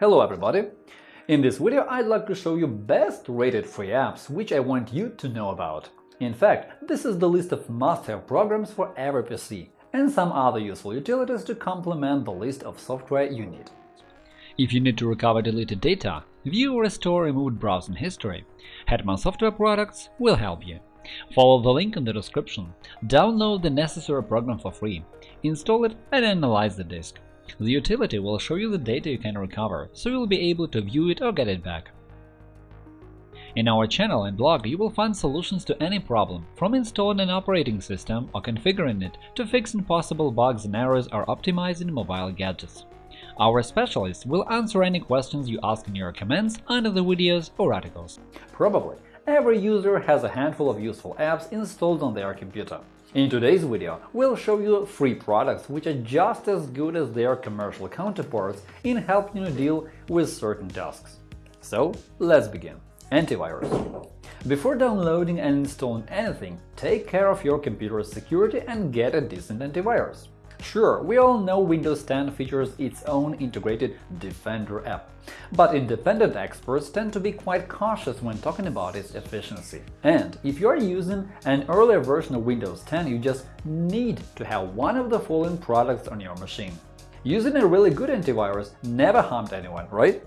Hello everybody! In this video I'd like to show you best rated free apps which I want you to know about. In fact, this is the list of must-have programs for every PC and some other useful utilities to complement the list of software you need. If you need to recover deleted data, view or restore removed browsing history, Hetman Software Products will help you. Follow the link in the description, download the necessary program for free, install it and analyze the disk. The utility will show you the data you can recover, so you'll be able to view it or get it back. In our channel and blog you will find solutions to any problem, from installing an operating system or configuring it to fixing possible bugs and errors or optimizing mobile gadgets. Our specialists will answer any questions you ask in your comments under the videos or articles. Probably every user has a handful of useful apps installed on their computer. In today's video, we'll show you free products which are just as good as their commercial counterparts in helping you deal with certain tasks. So, let's begin. Antivirus Before downloading and installing anything, take care of your computer's security and get a decent antivirus. Sure, we all know Windows 10 features its own integrated Defender app, but independent experts tend to be quite cautious when talking about its efficiency. And if you are using an earlier version of Windows 10, you just need to have one of the following products on your machine. Using a really good antivirus never harmed anyone, right?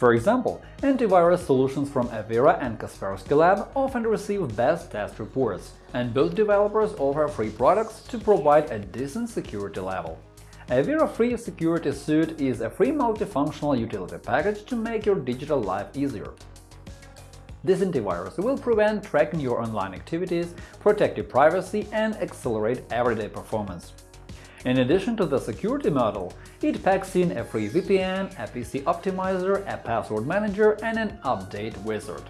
For example, antivirus solutions from Avira and Kaspersky Lab often receive best test reports, and both developers offer free products to provide a decent security level. Avira Free Security Suite is a free multifunctional utility package to make your digital life easier. This antivirus will prevent tracking your online activities, protect your privacy, and accelerate everyday performance. In addition to the security model, it packs in a free VPN, a PC optimizer, a password manager, and an update wizard.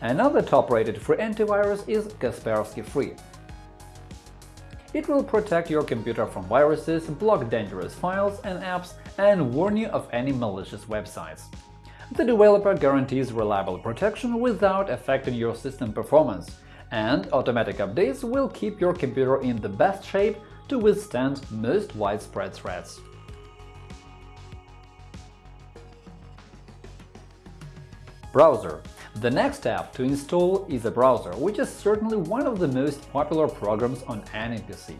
Another top-rated free antivirus is Kaspersky Free. It will protect your computer from viruses, block dangerous files and apps, and warn you of any malicious websites. The developer guarantees reliable protection without affecting your system performance, and automatic updates will keep your computer in the best shape to withstand most widespread threats. Browser The next app to install is a browser, which is certainly one of the most popular programs on any PC.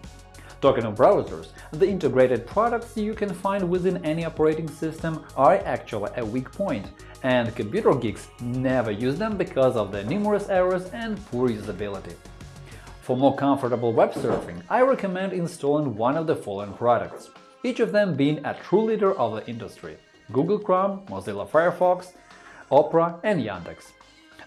Talking of browsers, the integrated products you can find within any operating system are actually a weak point, and computer geeks never use them because of their numerous errors and poor usability. For more comfortable web surfing, I recommend installing one of the following products, each of them being a true leader of the industry – Google Chrome, Mozilla Firefox, Opera and Yandex.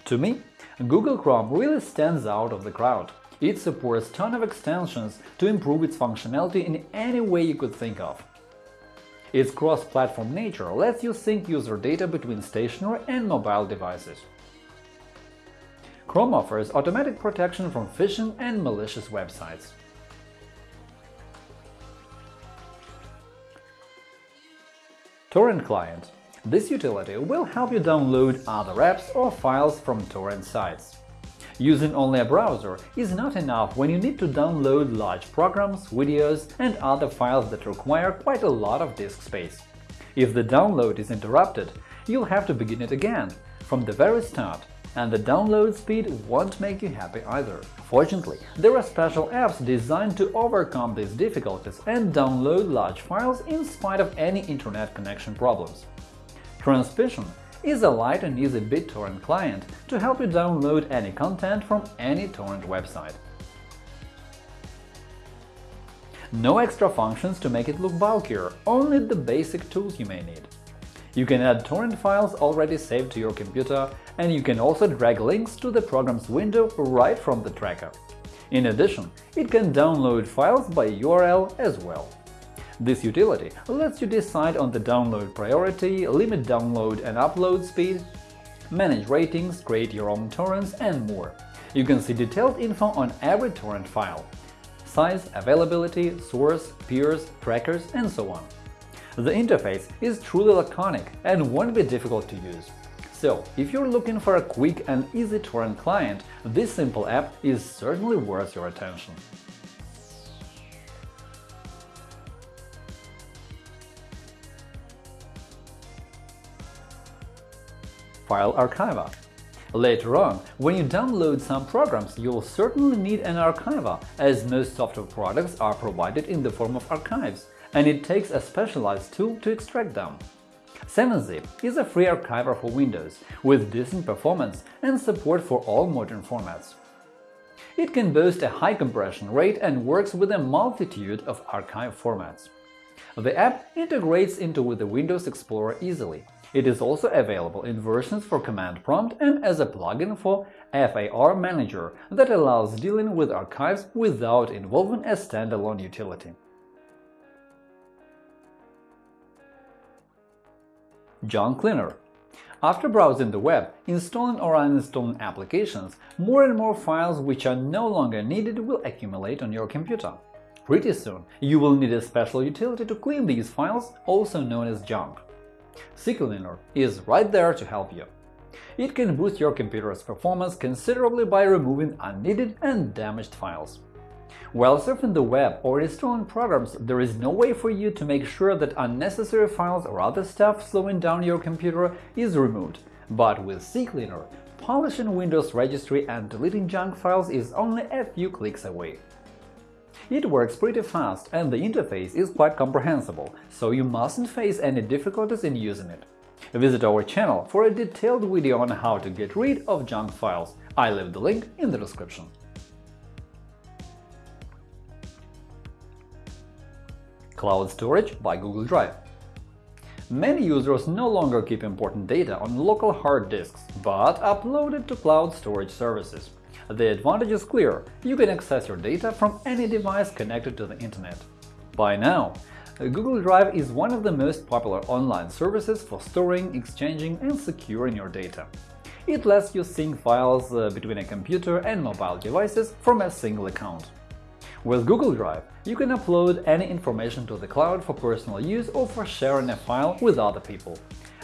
To me, Google Chrome really stands out of the crowd. It supports ton of extensions to improve its functionality in any way you could think of. Its cross-platform nature lets you sync user data between stationary and mobile devices. Chrome offers automatic protection from phishing and malicious websites. Torrent Client This utility will help you download other apps or files from torrent sites. Using only a browser is not enough when you need to download large programs, videos, and other files that require quite a lot of disk space. If the download is interrupted, you'll have to begin it again, from the very start, and the download speed won't make you happy either. Fortunately, there are special apps designed to overcome these difficulties and download large files in spite of any internet connection problems. Transmission is a light and easy BitTorrent client to help you download any content from any torrent website. No extra functions to make it look bulkier, only the basic tools you may need. You can add torrent files already saved to your computer, and you can also drag links to the program's window right from the tracker. In addition, it can download files by URL as well. This utility lets you decide on the download priority, limit download and upload speed, manage ratings, create your own torrents, and more. You can see detailed info on every torrent file – size, availability, source, peers, trackers, and so on. The interface is truly laconic and won't be difficult to use. So, if you're looking for a quick and easy torrent client, this simple app is certainly worth your attention. File Archiver. Later on, when you download some programs, you'll certainly need an archiver, as most software products are provided in the form of archives, and it takes a specialized tool to extract them. 7-zip is a free archiver for Windows, with decent performance and support for all modern formats. It can boast a high compression rate and works with a multitude of archive formats. The app integrates into the Windows Explorer easily. It is also available in versions for Command Prompt and as a plugin for FAR Manager that allows dealing with archives without involving a standalone utility. Junk Cleaner After browsing the web, installing or uninstalling applications, more and more files which are no longer needed will accumulate on your computer. Pretty soon, you will need a special utility to clean these files, also known as junk. CCleaner is right there to help you. It can boost your computer's performance considerably by removing unneeded and damaged files. While surfing the web or installing programs, there is no way for you to make sure that unnecessary files or other stuff slowing down your computer is removed. But with CCleaner, polishing Windows registry and deleting junk files is only a few clicks away. It works pretty fast and the interface is quite comprehensible, so you mustn't face any difficulties in using it. Visit our channel for a detailed video on how to get rid of junk files. I leave the link in the description. Cloud storage by Google Drive Many users no longer keep important data on local hard disks, but upload it to cloud storage services. The advantage is clear – you can access your data from any device connected to the Internet. By now, Google Drive is one of the most popular online services for storing, exchanging and securing your data. It lets you sync files uh, between a computer and mobile devices from a single account. With Google Drive, you can upload any information to the cloud for personal use or for sharing a file with other people.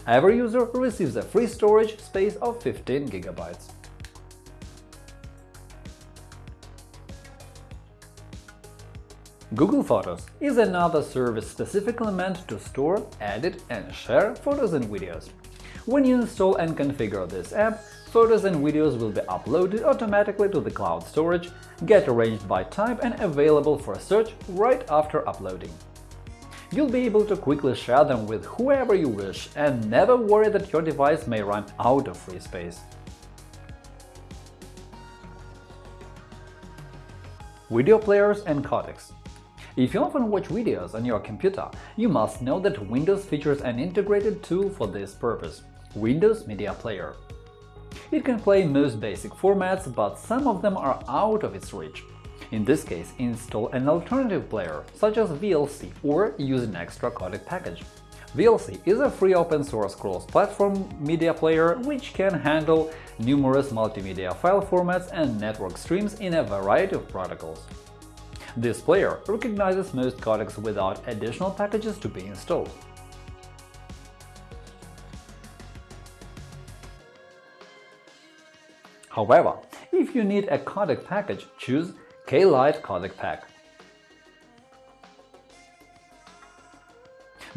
Every user receives a free storage space of 15 GB. Google Photos is another service specifically meant to store, edit and share photos and videos. When you install and configure this app, photos and videos will be uploaded automatically to the cloud storage, get arranged by type and available for search right after uploading. You'll be able to quickly share them with whoever you wish and never worry that your device may run out of free space. Video players and codecs if you often watch videos on your computer, you must know that Windows features an integrated tool for this purpose – Windows Media Player. It can play most basic formats, but some of them are out of its reach. In this case, install an alternative player, such as VLC, or use an extra codec package. VLC is a free open-source cross-platform media player which can handle numerous multimedia file formats and network streams in a variety of protocols. This player recognizes most codecs without additional packages to be installed. However, if you need a codec package, choose K-Lite Codec Pack.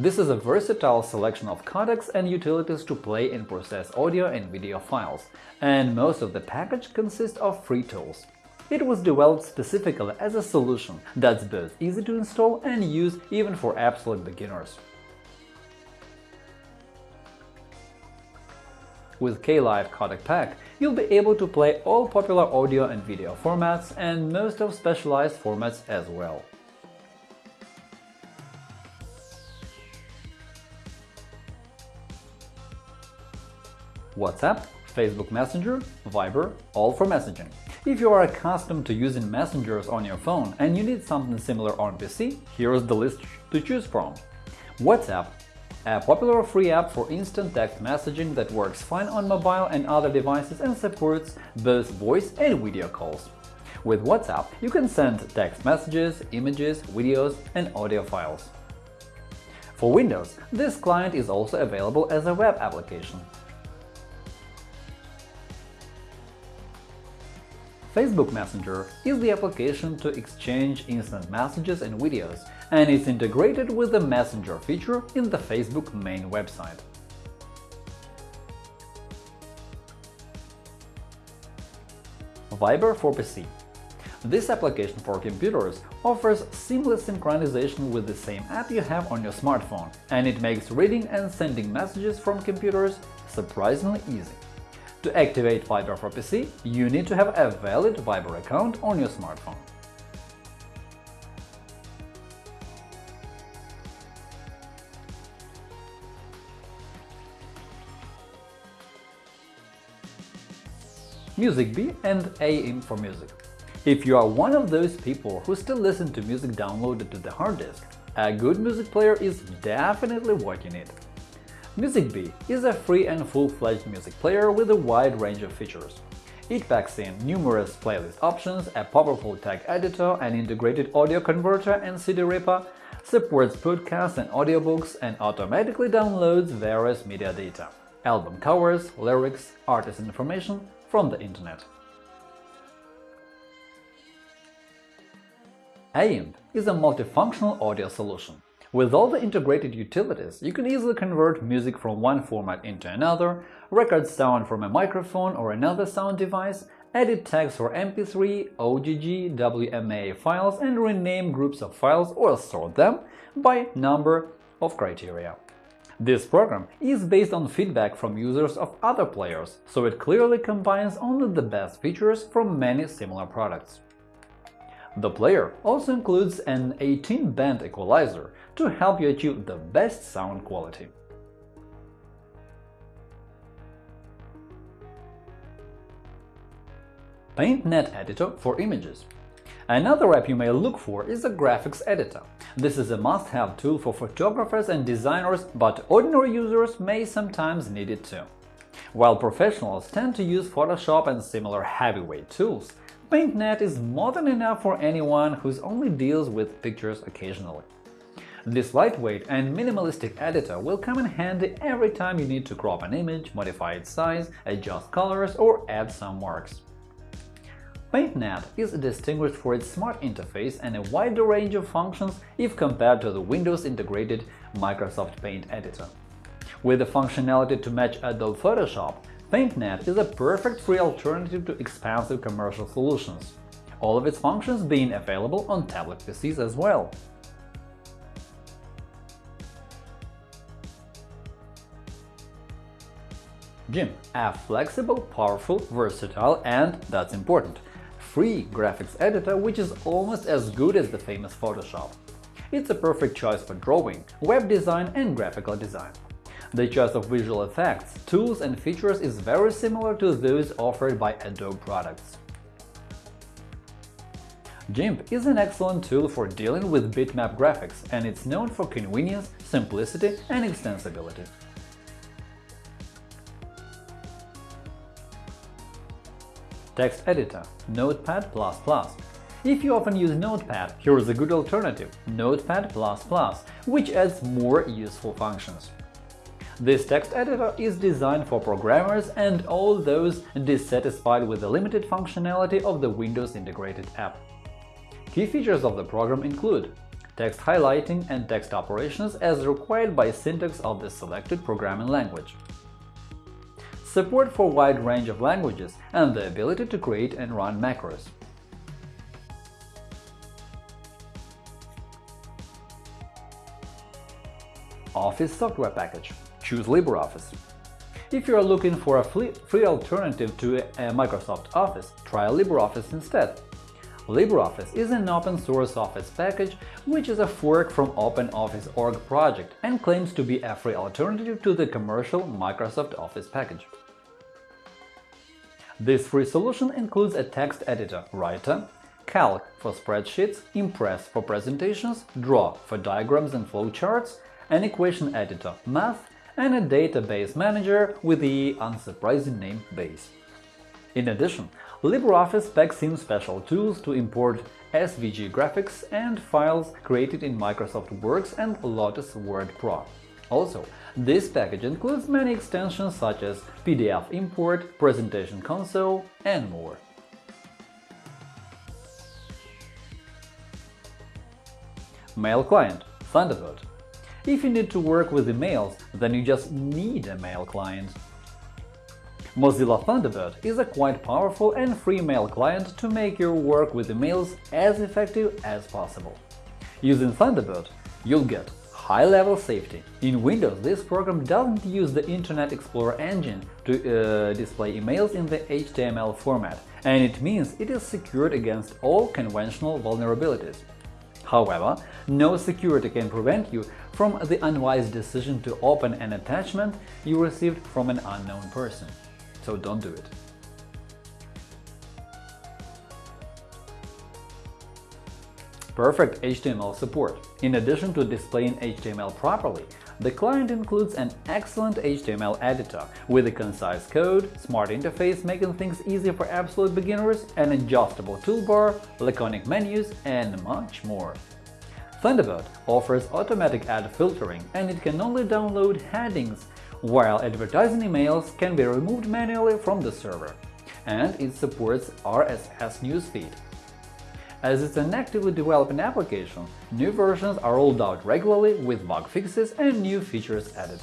This is a versatile selection of codecs and utilities to play and process audio and video files, and most of the package consists of free tools. It was developed specifically as a solution that's both easy to install and use even for absolute beginners. With K-Lite Codec Pack, you'll be able to play all popular audio and video formats and most of specialized formats as well. WhatsApp, Facebook Messenger, Viber – all for messaging. If you are accustomed to using messengers on your phone and you need something similar on PC, here's the list to choose from. WhatsApp a popular free app for instant text messaging that works fine on mobile and other devices and supports both voice and video calls. With WhatsApp, you can send text messages, images, videos, and audio files. For Windows, this client is also available as a web application. Facebook Messenger is the application to exchange instant messages and videos, and it's integrated with the Messenger feature in the Facebook main website. Viber for PC This application for computers offers seamless synchronization with the same app you have on your smartphone, and it makes reading and sending messages from computers surprisingly easy. To activate Viber for PC, you need to have a valid Viber account on your smartphone. MusicBee and AIMP for Music If you are one of those people who still listen to music downloaded to the hard disk, a good music player is definitely what you need. MusicBee is a free and full-fledged music player with a wide range of features. It packs in numerous playlist options, a powerful tag editor, an integrated audio converter and CD ripper, supports podcasts and audiobooks, and automatically downloads various media data – album covers, lyrics, artist information from the internet. AIMP is a multifunctional audio solution. With all the integrated utilities, you can easily convert music from one format into another, record sound from a microphone or another sound device, edit tags for MP3, OGG, WMA files, and rename groups of files or sort them by number of criteria. This program is based on feedback from users of other players, so it clearly combines only the best features from many similar products. The player also includes an 18-band equalizer to help you achieve the best sound quality. PaintNet Editor for images Another app you may look for is a graphics editor. This is a must-have tool for photographers and designers, but ordinary users may sometimes need it too. While professionals tend to use Photoshop and similar heavyweight tools, PaintNet is more than enough for anyone who only deals with pictures occasionally. This lightweight and minimalistic editor will come in handy every time you need to crop an image, modify its size, adjust colors, or add some marks. PaintNet is distinguished for its smart interface and a wider range of functions if compared to the Windows-integrated Microsoft Paint editor. With the functionality to match Adobe Photoshop, PaintNet is a perfect free alternative to expensive commercial solutions, all of its functions being available on tablet PCs as well. GIMP – a flexible, powerful, versatile and, that's important, free graphics editor which is almost as good as the famous Photoshop. It's a perfect choice for drawing, web design and graphical design. The choice of visual effects, tools and features is very similar to those offered by Adobe products. GIMP is an excellent tool for dealing with bitmap graphics, and it's known for convenience, simplicity and extensibility. Text Editor Notepad++ If you often use Notepad, here is a good alternative – Notepad++, which adds more useful functions. This text editor is designed for programmers and all those dissatisfied with the limited functionality of the Windows integrated app. Key features of the program include text highlighting and text operations as required by syntax of the selected programming language, support for wide range of languages and the ability to create and run macros. Office software package choose LibreOffice. If you are looking for a free alternative to Microsoft Office, try LibreOffice instead. LibreOffice is an open-source Office package which is a fork from OpenOffice.org project and claims to be a free alternative to the commercial Microsoft Office package. This free solution includes a text editor, Writer, Calc for spreadsheets, Impress for presentations, Draw for diagrams and flowcharts, an equation editor, Math, and a database manager with the unsurprising name Base. In addition, LibreOffice packs in special tools to import SVG graphics and files created in Microsoft Works and Lotus Word Pro. Also, this package includes many extensions such as PDF import, presentation console, and more. Mail client Thunderbird if you need to work with emails, then you just need a mail client. Mozilla Thunderbird is a quite powerful and free mail client to make your work with emails as effective as possible. Using Thunderbird, you'll get high-level safety. In Windows, this program doesn't use the Internet Explorer engine to uh, display emails in the HTML format, and it means it is secured against all conventional vulnerabilities. However, no security can prevent you from the unwise decision to open an attachment you received from an unknown person so don't do it. Perfect HTML support In addition to displaying HTML properly, the client includes an excellent HTML editor with a concise code, smart interface making things easy for absolute beginners, an adjustable toolbar, laconic menus, and much more. Thunderbird offers automatic ad filtering, and it can only download headings while advertising emails can be removed manually from the server, and it supports RSS newsfeed. As it's an actively developing application, new versions are rolled out regularly with bug fixes and new features added.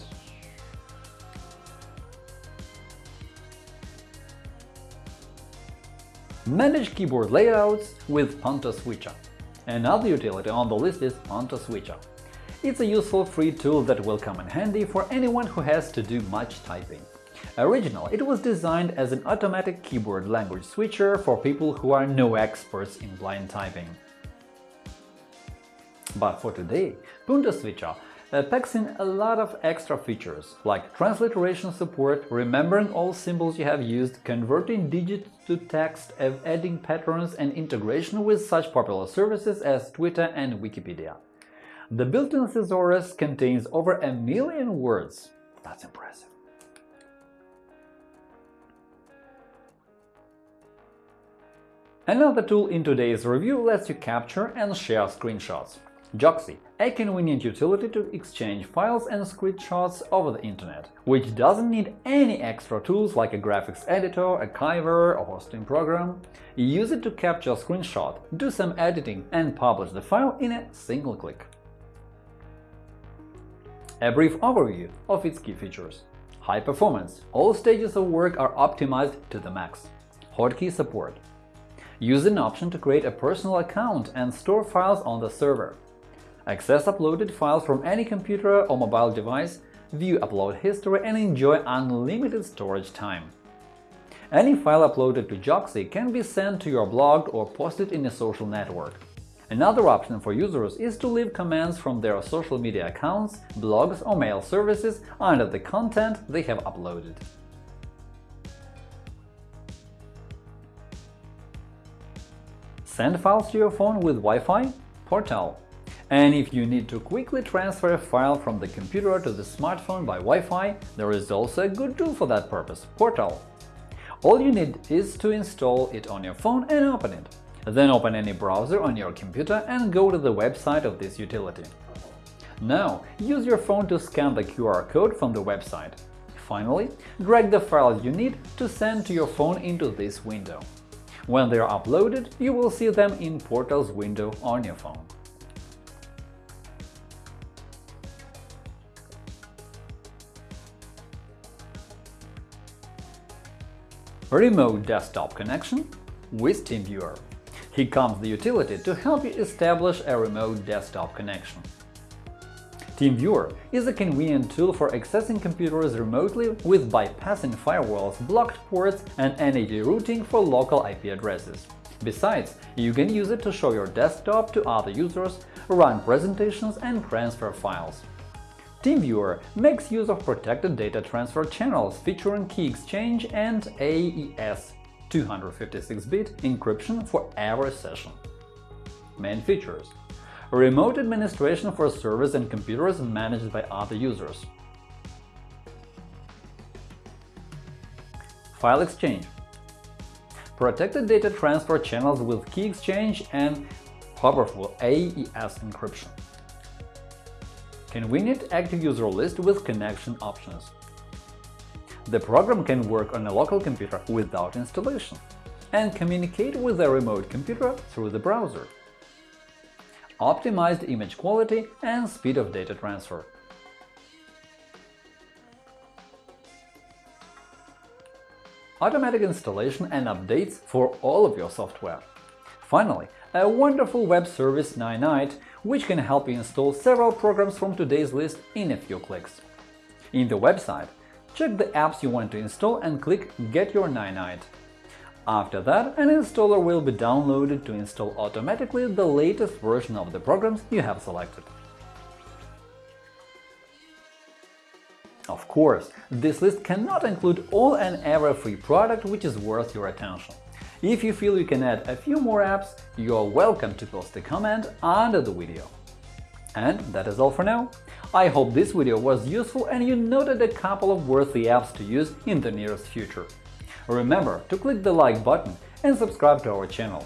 Manage keyboard layouts with Punto Switcher. Another utility on the list is Punto Switcher. It's a useful free tool that will come in handy for anyone who has to do much typing. Originally, it was designed as an automatic keyboard language switcher for people who are no experts in blind typing. But for today, Punto Switcher uh, packs in a lot of extra features, like transliteration support, remembering all symbols you have used, converting digits to text, adding patterns and integration with such popular services as Twitter and Wikipedia. The built-in thesaurus contains over a million words. That's impressive. Another tool in today's review lets you capture and share screenshots. Joxi, a convenient utility to exchange files and screenshots over the internet, which doesn't need any extra tools like a graphics editor, an archiver, or hosting program. Use it to capture a screenshot, do some editing, and publish the file in a single click. A brief overview of its key features. High performance. All stages of work are optimized to the max. Hotkey support. Use an option to create a personal account and store files on the server. Access uploaded files from any computer or mobile device, view upload history and enjoy unlimited storage time. Any file uploaded to Joxi can be sent to your blog or posted in a social network. Another option for users is to leave comments from their social media accounts, blogs or mail services under the content they have uploaded. Send files to your phone with Wi-Fi? Portal. And if you need to quickly transfer a file from the computer to the smartphone by Wi-Fi, there is also a good tool for that purpose – Portal. All you need is to install it on your phone and open it. Then open any browser on your computer and go to the website of this utility. Now, use your phone to scan the QR code from the website. Finally, drag the files you need to send to your phone into this window. When they are uploaded, you will see them in Portal's window on your phone. Remote desktop connection with TeamViewer here comes the utility to help you establish a remote desktop connection. TeamViewer is a convenient tool for accessing computers remotely with bypassing firewalls, blocked ports, and NAT routing for local IP addresses. Besides, you can use it to show your desktop to other users, run presentations, and transfer files. TeamViewer makes use of protected data transfer channels featuring key exchange and AES 256-bit encryption for every session. Main features Remote administration for servers and computers managed by other users. File exchange Protected data transfer channels with key exchange and powerful AES encryption. Convenient active user list with connection options. The program can work on a local computer without installation and communicate with a remote computer through the browser. Optimized image quality and speed of data transfer. automatic installation and updates for all of your software. Finally, a wonderful web service Ninite, which can help you install several programs from today's list in a few clicks. In the website, check the apps you want to install and click Get your Ninite. After that, an installer will be downloaded to install automatically the latest version of the programs you have selected. Of course, this list cannot include all and every free product which is worth your attention. If you feel you can add a few more apps, you are welcome to post a comment under the video. And that is all for now. I hope this video was useful and you noted a couple of worthy apps to use in the nearest future. Remember to click the like button and subscribe to our channel.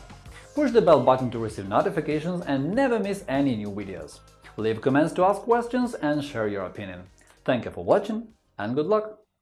Push the bell button to receive notifications and never miss any new videos. Leave comments to ask questions and share your opinion. Thank you for watching and good luck!